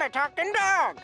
I'm a talking dog.